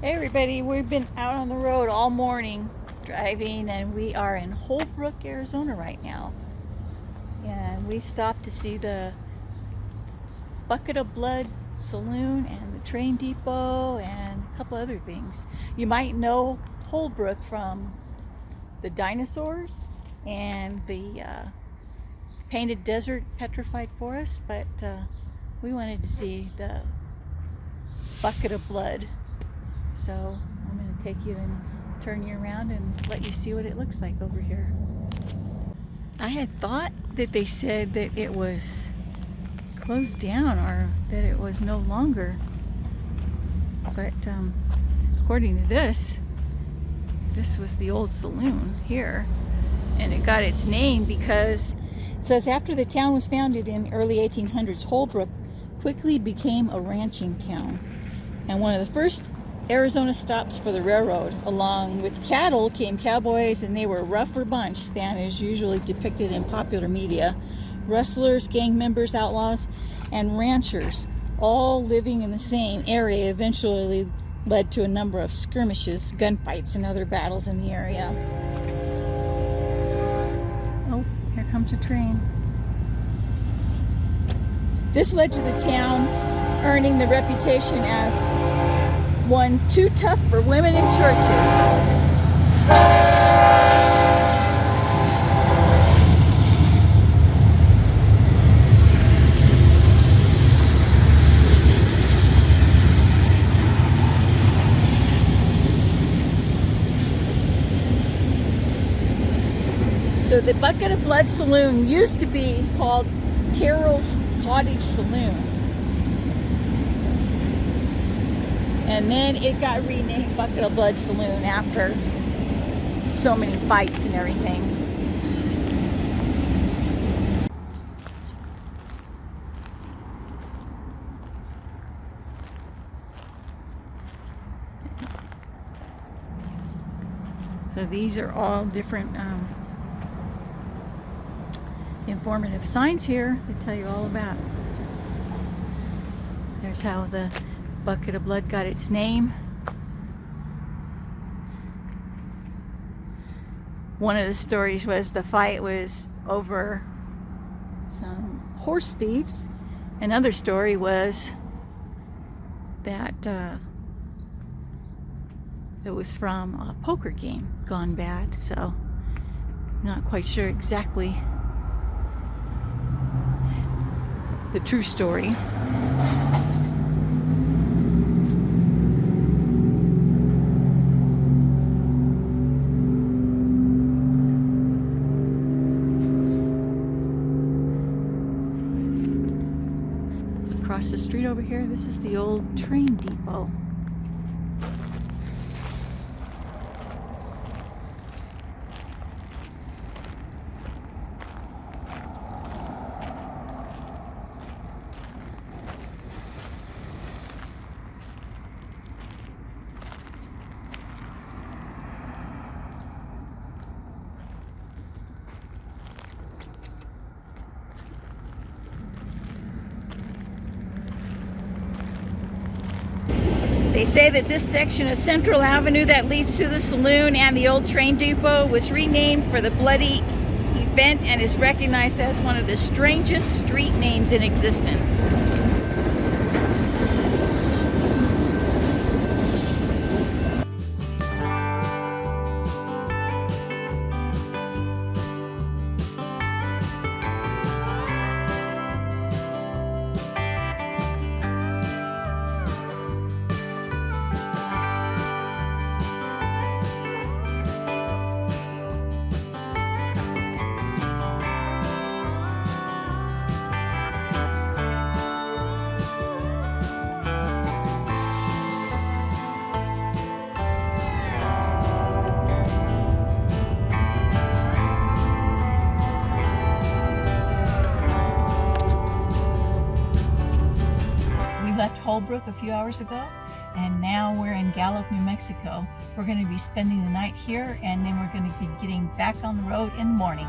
Hey everybody, we've been out on the road all morning driving and we are in Holbrook, Arizona right now. And we stopped to see the Bucket of Blood Saloon and the train depot and a couple other things. You might know Holbrook from the dinosaurs and the uh, painted desert petrified forest, but uh, we wanted to see the Bucket of Blood so I'm going to take you and turn you around and let you see what it looks like over here. I had thought that they said that it was closed down or that it was no longer. But um, according to this, this was the old saloon here. And it got its name because it says after the town was founded in early 1800s, Holbrook quickly became a ranching town. And one of the first Arizona stops for the railroad. Along with cattle came cowboys, and they were a rougher bunch than is usually depicted in popular media. Rustlers, gang members, outlaws, and ranchers, all living in the same area, eventually led to a number of skirmishes, gunfights, and other battles in the area. Oh, here comes a train. This led to the town earning the reputation as one too tough for women in churches. So the Bucket of Blood Saloon used to be called Terrell's Cottage Saloon. And then it got renamed Bucket of Blood Saloon after so many fights and everything. So these are all different um, informative signs here that tell you all about it. There's how the bucket of blood got its name. One of the stories was the fight was over some horse thieves. Another story was that uh, it was from a poker game gone bad. So I'm not quite sure exactly the true story. Across the street over here, this is the old train depot. They say that this section of Central Avenue that leads to the saloon and the old train depot was renamed for the bloody event and is recognized as one of the strangest street names in existence. Left Holbrook a few hours ago and now we're in Gallup, New Mexico. We're going to be spending the night here and then we're going to be getting back on the road in the morning.